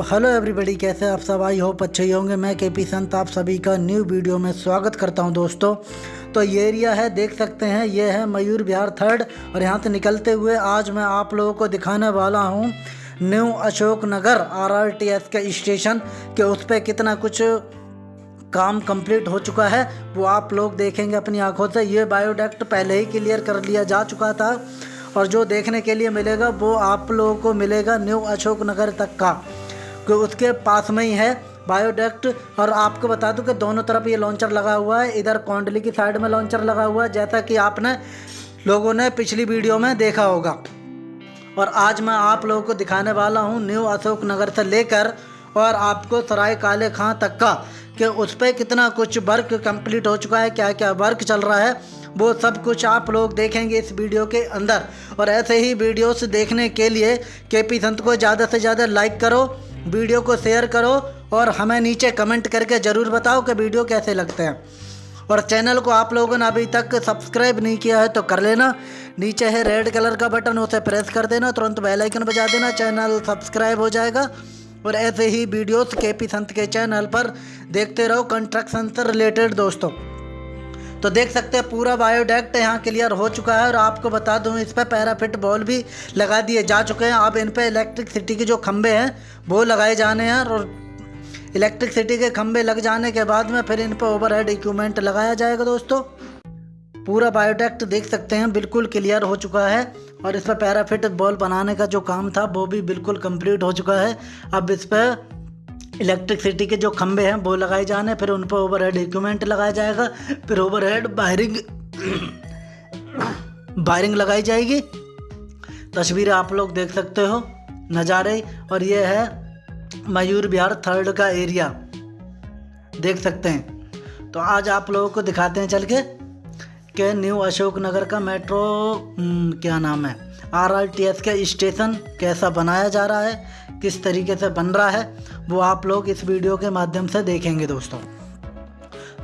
Hello everybody, कैसे आप सब? आई होप अच्छे ही होंगे। मैं के पी संत, आप सभी का न्यू वीडियो में स्वागत करता हूँ दोस्तों। तो ये एरिया है, देख सकते हैं, ये है मयूर बिहार थर्ड। और यहाँ से निकलते हुए आज मैं आप लोगों को दिखाने वाला हूँ new Ashok Nagar R R T S के स्टेशन, के उस पर कितना कुछ काम कंप्लीट हो चुका है। वो आप लोग देखेंगे अपनी आँखों से। ये बायोडक्ट पहले ही क्लियर कर लिया जा चुका था। और जो देखने के लिए मिलेगा, वो आप लोगों को मिलेगा न्यू अशोक नगर तक का। कि उसके पास में ही है बायोडेक्ट और आपको बता दूँ कि दोनों तरफ़ ये लॉन्चर लगा हुआ है। इधर कौंडली की साइड में लॉन्चर लगा हुआ है, जैसा कि आपने लोगों ने पिछली वीडियो में देखा होगा। और आज मैं आप लोगों को दिखाने वाला हूँ न्यू अशोक नगर से लेकर और आपको सराय काले खां तक का कि उस पर कितना कुछ वर्क कंप्लीट हो चुका है क्या क्या वर्क चल रहा है, वो सब कुछ आप लोग देखेंगे इस वीडियो के अंदर। और ऐसे ही वीडियोस देखने के लिए के पी संत को ज़्यादा से ज़्यादा लाइक करो। वीडियो को शेयर करो और हमें नीचे कमेंट करके ज़रूर बताओ कि वीडियो कैसे लगते हैं। और चैनल को आप लोगों ने अभी तक सब्सक्राइब नहीं किया है तो कर लेना। नीचे है रेड कलर का बटन, उसे प्रेस कर देना। तुरंत बेल आइकन बजा देना। चैनल सब्सक्राइब हो जाएगा। और ऐसे ही वीडियोस के पी संत के चैनल पर देखते रहो। कंस्ट्रक्शन से रिलेटेड दोस्तों। तो देख सकते हैं, पूरा बायोडेक्ट यहाँ क्लियर हो चुका है और आपको बता दूँ, इस पर पैराफिट बॉल भी लगा दिए जा चुके हैं। अब इन पर इलेक्ट्रिकसिटी के जो खंभे हैं, वो लगाए जाने हैं और इलेक्ट्रिकसिटी के खंभे लग जाने के बाद में फिर इन पर ओवरहेड इक्विपमेंट लगाया जाएगा दोस्तों। पूरा बायोडेक्ट देख सकते हैं, बिल्कुल क्लियर हो चुका है और इस पर पैराफिट बॉल बनाने का जो काम था, वो भी बिल्कुल कंप्लीट हो चुका है। अब इस पर इलेक्ट्रिसिटी के जो खंभे हैं, वो लगाए जाने, फिर उन पर ओवरहेड इक्विपमेंट लगाया जाएगा, फिर ओवरहेड वायरिंग वायरिंग लगाई जाएगी। तस्वीरें आप लोग देख सकते हो, नज़ारे, और ये है मयूर बिहार थर्ड का एरिया देख सकते हैं। तो आज आप लोगों को दिखाते हैं चल के, कि न्यू अशोक नगर का मेट्रो क्या नाम है? आर आर टी एस के स्टेशन कैसा बनाया जा रहा है, किस तरीके से बन रहा है, वो आप लोग इस वीडियो के माध्यम से देखेंगे दोस्तों।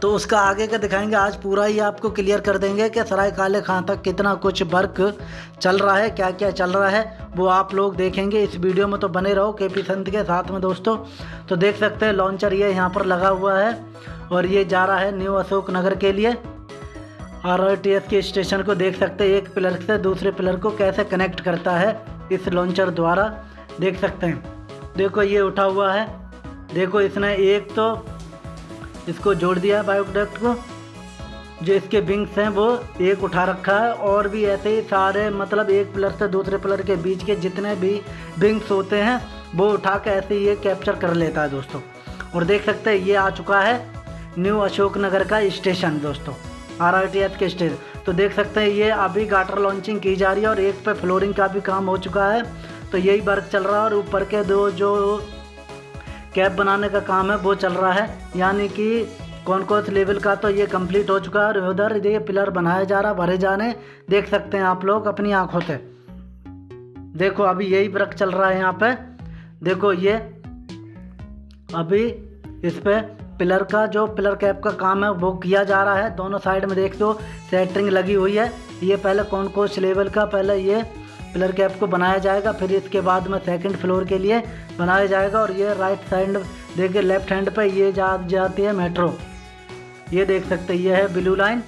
तो उसका आगे का दिखाएँगे, आज पूरा ही आपको क्लियर कर देंगे कि सराय काले खां तक कितना कुछ वर्क चल रहा है क्या क्या चल रहा है, वो आप लोग देखेंगे। इस वीडियो में तो बने रहो के पी संत के साथ में दोस्तों। तो देख सकते हैं लॉन्चर ये यहाँ पर लगा हुआ है और ये जा रहा है न्यू अशोक नगर के लिए। आर आर टी एस के स्टेशन को देख सकते हैं। एक पिलर से दूसरे पिलर को कैसे कनेक्ट करता है इस लॉन्चर द्वारा देख सकते हैं। देखो, ये उठा हुआ है। देखो, इसने एक तो इसको जोड़ दिया है बायोप्रोडक्ट को। जो इसके विंग्स हैं, वो एक उठा रखा है। और भी ऐसे ही सारे मतलब एक पिलर से दूसरे पिलर के बीच के जितने भी विंग्स होते हैं, वो उठा के ऐसे ये कैप्चर कर लेता है दोस्तों। और देख सकते हैं, ये आ चुका है न्यू अशोक नगर का स्टेशन दोस्तों। आर आर के स्टेज तो देख सकते हैं, ये अभी गाटर लॉन्चिंग की जा रही है और एक पे फ्लोरिंग का भी काम हो चुका है। तो यही वर्क चल रहा है और ऊपर के दो जो कैब बनाने का काम है, वो चल रहा है। यानी कि कौन कौन लेवल का तो ये कंप्लीट हो चुका है और उधर ये पिलर बनाया जा रहा भरे जाने। देख सकते हैं आप लोग अपनी आँखों से। देखो, अभी यही वर्क चल रहा है यहाँ पे। देखो ये, अभी इस पे पिलर का, जो पिलर कैप का काम है, वो किया जा रहा है। दोनों साइड में देख दो सेटरिंग लगी हुई है। ये पहले कौन कौन लेवल का, पहले ये पिलर कैप को बनाया जाएगा, फिर इसके बाद में सेकंड फ्लोर के लिए बनाया जाएगा और ये राइट साइड देखिए लेफ़्ट हैंड पे ये जा, जाती है मेट्रो ये देख सकते ये है ब्लू लाइन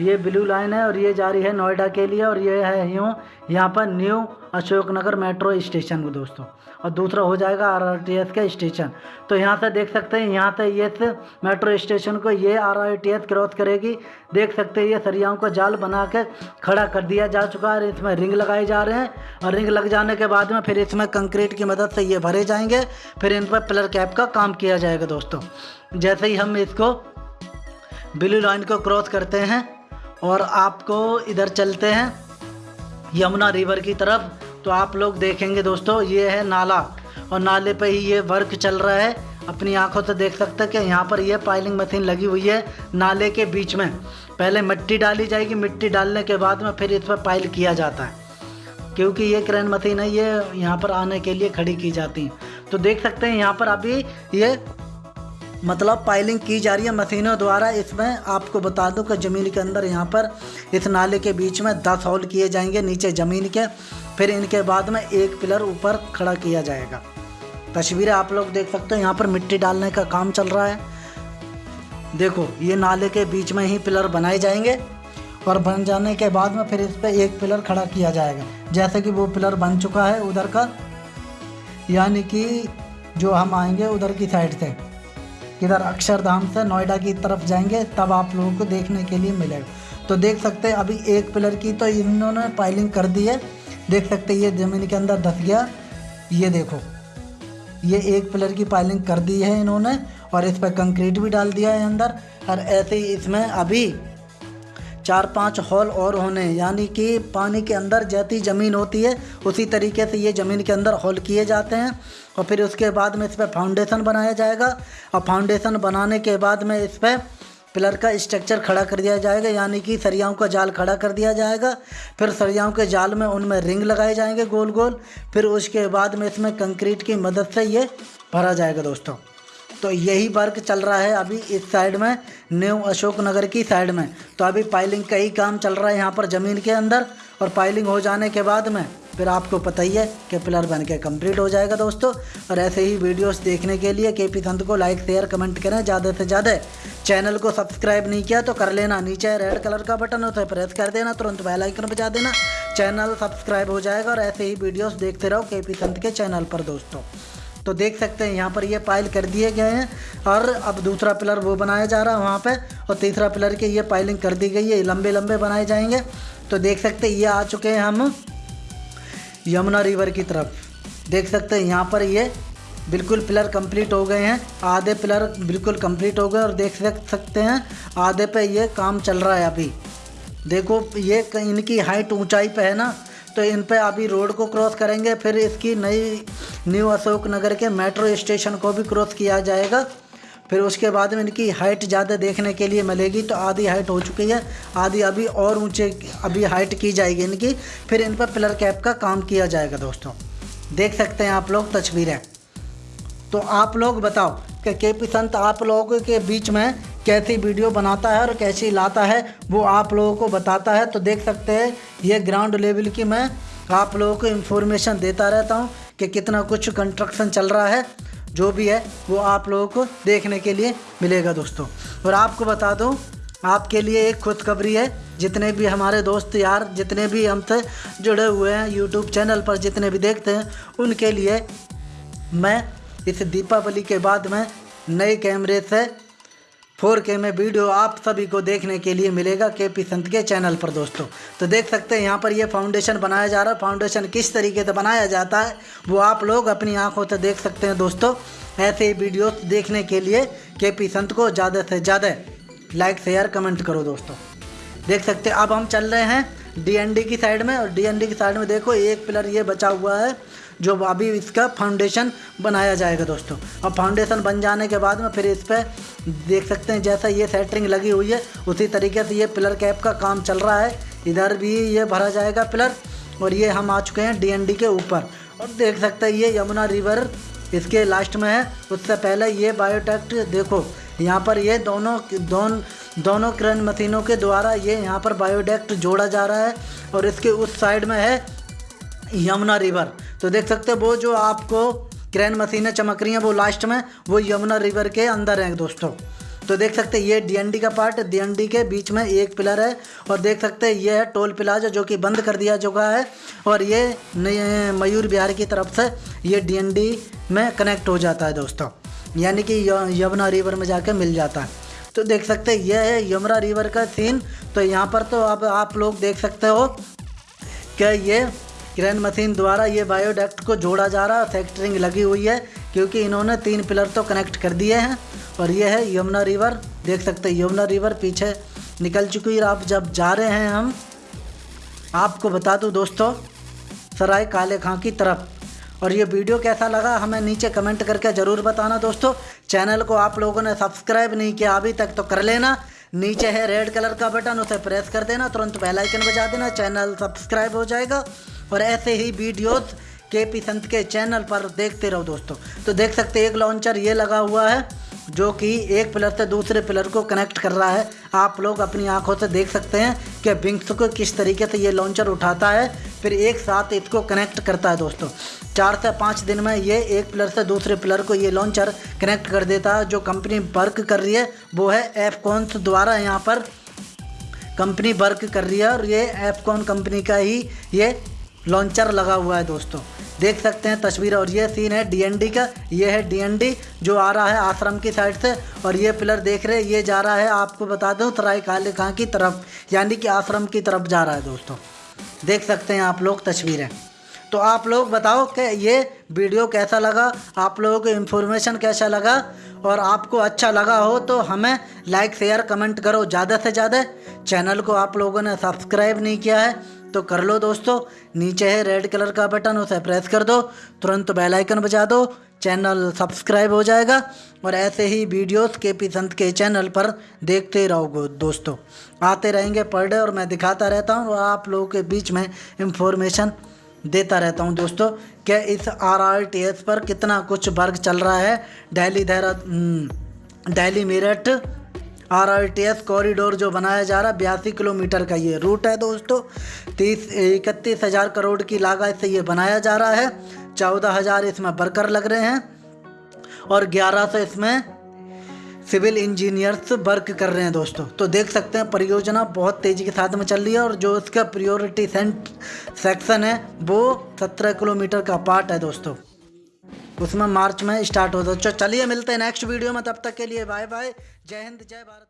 ये ब्लू लाइन है और ये जा रही है नोएडा के लिए और ये है यूँ यहाँ पर न्यू अशोकनगर मेट्रो स्टेशन को दोस्तों। और दूसरा हो जाएगा आर आर टी एस का स्टेशन तो यहाँ से देख सकते हैं, यहाँ से ये मेट्रो स्टेशन को ये R R T S cross करेगी। देख सकते हैं, ये सरियाओं को जाल बना के खड़ा कर दिया जा चुका है इसमें रिंग लगाए जा रहे हैं। और रिंग लग जाने के बाद में फिर इसमें कंक्रीट की मदद से ये भरे जाएँगे। फिर इन पर पिलर कैप का काम किया जाएगा दोस्तों। जैसे ही हम इसको ब्लू लाइन को क्रॉस करते हैं और आपको इधर चलते हैं, यमुना रिवर की तरफ़। तो आप लोग देखेंगे दोस्तों, ये है नाला। और नाले पे ही ये वर्क चल रहा है। अपनी आँखों से देख सकते हैं कि यहाँ पर ये पाइलिंग मशीन लगी हुई है नाले के बीच में। पहले मिट्टी डाली जाएगी, मिट्टी डालने के बाद में फिर इस पर पाइल किया जाता है। क्योंकि ये क्रेन मशीन है, ये यहाँ पर आने के लिए खड़ी की जाती हैं। तो देख सकते हैं, यहाँ पर अभी ये मतलब पाइलिंग की जा रही है मशीनों द्वारा। इसमें आपको बता दूँ कि ज़मीन के अंदर यहाँ पर इस नाले के बीच में दस होल किए जाएँगे, नीचे ज़मीन के। फिर इनके बाद में एक पिलर ऊपर खड़ा किया जाएगा। तस्वीरें आप लोग देख सकते हो, यहाँ पर मिट्टी डालने का काम चल रहा है। देखो, ये नाले के बीच में ही पिलर बनाए जाएँगे और बन जाने के बाद में फिर इस पर एक पिलर खड़ा किया जाएगा। जैसे कि वो पिलर बन चुका है उधर का, यानी कि जो हम आएँगे उधर की साइड से। इधर अक्षरधाम से नोएडा की तरफ़ जाएँगे, तब आप लोगों को देखने के लिए मिलेगा। तो देख सकते हैं, अभी एक पिलर की तो इन्होंने पाइलिंग कर दी है। देख सकते ये ज़मीन के अंदर धस गया। ये देखो, ये एक पिलर की पाइलिंग कर दी है इन्होंने, और इस पर कंक्रीट भी डाल दिया है अंदर। और ऐसे ही इसमें अभी चार पाँच हॉल और होने, यानी कि पानी के अंदर जैसी ज़मीन होती है, उसी तरीके से ये ज़मीन के अंदर हॉल किए जाते हैं और फिर उसके बाद में इस पर फाउंडेशन बनाया जाएगा। और फाउंडेशन बनाने के बाद में इस पर पिलर का स्ट्रक्चर खड़ा कर दिया जाएगा, यानी कि सरियाओं का जाल खड़ा कर दिया जाएगा। फिर सरियाओं के जाल में उनमें रिंग लगाए जाएँगे गोल गोल फिर उसके बाद में इसमें कंक्रीट की मदद से ये भरा जाएगा, दोस्तों। तो यही वर्क चल रहा है अभी इस साइड में, न्यू अशोक नगर की साइड में। तो अभी पाइलिंग का ही काम चल रहा है यहाँ पर ज़मीन के अंदर और पाइलिंग हो जाने के बाद में, फिर आपको पता ही है कि पिलर बन के कंप्लीट हो जाएगा दोस्तों। और ऐसे ही वीडियोस देखने के लिए के पी संत को लाइक शेयर कमेंट करें ज़्यादा से ज़्यादा। चैनल को सब्सक्राइब नहीं किया तो कर लेना, नीचे रेड कलर का बटन होता है प्रेस कर देना, तुरंत बेल आइकन बजा देना। चैनल सब्सक्राइब हो जाएगा और ऐसे ही वीडियोस देखते रहो के पी संत के चैनल पर दोस्तों। तो देख सकते हैं, यहाँ पर ये पाइल कर दिए गए हैं और अब दूसरा पिलर वो बनाया जा रहा है वहाँ पे और तीसरा पिलर के ये पाइलिंग कर दी गई है लंबे लंबे बनाए जाएँगे। तो देख सकते हैं, ये आ चुके हैं हम यमुना रिवर की तरफ़। देख सकते हैं, यहाँ पर ये बिल्कुल पिलर कंप्लीट हो गए हैं, आधे पिलर बिल्कुल कंप्लीट हो गए और देख सकते हैं, आधे पे ये काम चल रहा है अभी। देखो, ये इनकी हाइट ऊंचाई पे है ना तो इन पे अभी रोड को क्रॉस करेंगे, फिर इसकी नई, न्यू अशोक नगर के मेट्रो स्टेशन को भी क्रॉस किया जाएगा। फिर उसके बाद में इनकी हाइट ज़्यादा देखने के लिए मिलेगी तो आधी हाइट हो चुकी है, आधी अभी और ऊँचे, अभी हाइट की जाएगी इनकी। फिर इन पर पिलर कैप का काम किया जाएगा दोस्तों। देख सकते हैं आप लोग तस्वीरें। तो आप लोग बताओ कि के पी संत आप लोगों के बीच में कैसी वीडियो बनाता है और कैसी लाता है, वो आप लोगों को बताता है। तो देख सकते हैं, ये ग्राउंड लेवल की मैं आप लोगों को इन्फॉर्मेशन देता रहता हूँ कि कितना कुछ कंस्ट्रक्शन चल रहा है, जो भी है, वो आप लोगों को देखने के लिए मिलेगा दोस्तों। और आपको बता दूँ, आपके लिए एक खुशखबरी है, जितने भी हमारे दोस्त यार, जितने भी हमसे जुड़े हुए हैं यूट्यूब चैनल पर, जितने भी देखते हैं, उनके लिए मैं इस दीपावली के बाद में नए कैमरे से फोर के में वीडियो आप सभी को देखने के लिए मिलेगा के पी संत के चैनल पर, दोस्तों। तो देख सकते हैं, यहाँ पर ये फाउंडेशन बनाया जा रहा है। फाउंडेशन किस तरीके से बनाया जाता है, वो आप लोग अपनी आँखों से देख सकते हैं, दोस्तों। ऐसे ही वीडियो देखने के लिए के पी संत को ज़्यादा से ज़्यादा लाइक शेयर कमेंट करो, दोस्तों। देख सकते हैं, अब हम चल रहे हैं डीएनडी की साइड में और डीएनडी की साइड में देखो, एक पिलर ये बचा हुआ है। जो अभी इसका फाउंडेशन बनाया जाएगा दोस्तों। अब फाउंडेशन बन जाने के बाद में फिर इस पर देख सकते हैं, जैसा ये सेटरिंग लगी हुई है, उसी तरीके से ये पिलर कैप का काम चल रहा है। इधर भी ये भरा जाएगा पिलर और ये हम आ चुके हैं डीएनडी के ऊपर। और देख सकते हैं, ये यमुना रिवर इसके लास्ट में है। उससे पहले ये बायोटेक्ट देखो, यहाँ पर ये दोनों, दोन, दोनों क्रेन मशीनों के द्वारा ये यहाँ पर बायोडेक्ट जोड़ा जा रहा है। और इसके उस साइड में है यमुना रिवर तो देख सकते हैं, वो जो आपको क्रेन मशीनें चमक रही हैं, वो लास्ट में, वो यमुना रिवर के अंदर हैं दोस्तों। तो देख सकते हैं, ये डीएनडी का पार्ट डीएनडी के बीच में एक पिलर है, और देख सकते हैं, ये है टोल प्लाजा जो कि बंद कर दिया चुका है, और ये मयूर बिहार की तरफ़ से ये डीएनडी में कनेक्ट हो जाता है दोस्तों। यानी कि यमुना रिवर में जाके मिल जाता है। तो देख सकते हैं यह है यमुना रिवर का सीन तो यहाँ पर तो अब आप लोग देख सकते हो कि ये क्रेन मशीन द्वारा ये बायोडक्ट को जोड़ा जा रहा है फैक्टरिंग लगी हुई है, क्योंकि इन्होंने तीन पिलर तो कनेक्ट कर दिए हैं, और ये है यमुना रिवर देख सकते हैं यमुना रिवर पीछे निकल चुकी है, आप जब जा रहे हैं हम, आपको बता दूँ दोस्तों, सराय काले खां की तरफ़। और ये वीडियो कैसा लगा, हमें नीचे कमेंट करके ज़रूर बताना दोस्तों। चैनल को आप लोगों ने सब्सक्राइब नहीं किया अभी तक तो कर लेना। नीचे है रेड कलर का बटन, उसे प्रेस कर देना, तुरंत बेल आइकन बजा देना, चैनल सब्सक्राइब हो जाएगा। और ऐसे ही वीडियोस के पी संत के चैनल पर देखते रहो दोस्तों। तो देख सकते एक लॉन्चर ये लगा हुआ है। जो कि एक पिलर से दूसरे पिलर को कनेक्ट कर रहा है। आप लोग अपनी आँखों से देख सकते हैं कि विंग्स को किस तरीके से ये लॉन्चर उठाता है, फिर एक साथ इसको कनेक्ट करता है दोस्तों। चार से पाँच दिन में ये एक पिलर से दूसरे पिलर को ये लॉन्चर कनेक्ट कर देता है। जो कंपनी वर्क कर रही है, वो है एफकॉन्स द्वारा यहाँ पर कंपनी वर्क कर रही है और ये एफकॉन कंपनी का ही ये लॉन्चर लगा हुआ है दोस्तों। देख सकते हैं तस्वीर, और ये सीन है डीएनडी का। ये है डीएनडी जो आ रहा है आश्रम की साइड से, और ये पिलर देख रहे हैं, ये जा रहा है, आपको बता दूँ सराय काले खां की तरफ़, यानी कि आश्रम की तरफ़ जा रहा है दोस्तों। देख सकते हैं आप लोग तस्वीरें। तो आप लोग बताओ कि ये वीडियो कैसा लगा, आप लोगों को इन्फॉर्मेशन कैसा लगा, और आपको अच्छा लगा हो तो हमें लाइक शेयर कमेंट करो। ज़्यादा से ज़्यादा चैनल को आप लोगों ने सब्सक्राइब नहीं किया है तो कर लो दोस्तों। नीचे है रेड कलर का बटन उसे प्रेस कर दो। तुरंत बेल आइकन बजा दो। चैनल सब्सक्राइब हो जाएगा। और ऐसे ही वीडियोस के पी संत के चैनल पर देखते रहोगे दोस्तों। आते रहेंगे पर डे और मैं दिखाता रहता हूँ और आप लोगों के बीच में इंफॉर्मेशन देता रहता हूँ दोस्तों क्या इस आर आर टी एस पर कितना कुछ वर्ग चल रहा है। Delhi Dehra Delhi Meerut R R T S corridor जो बनाया जा रहा है, बयासी किलोमीटर का ये रूट है दोस्तों। तीस इकतीस हज़ार करोड़ की लागत से ये बनाया जा रहा है। चौदह हज़ार इसमें वर्कर लग रहे हैं और ग्यारह सौ इसमें सिविल इंजीनियर्स वर्क कर रहे हैं दोस्तों। तो देख सकते हैं, परियोजना बहुत तेज़ी के साथ में चल रही है और जो इसका प्रियोरिटी सेंट सेक्शन है, वो सत्रह किलोमीटर का पार्ट है दोस्तों। उसमें मार्च में स्टार्ट हो है चलिए मिलते हैं नेक्स्ट वीडियो में, तब तक के लिए बाय बाय जय हिंद, जय भारत।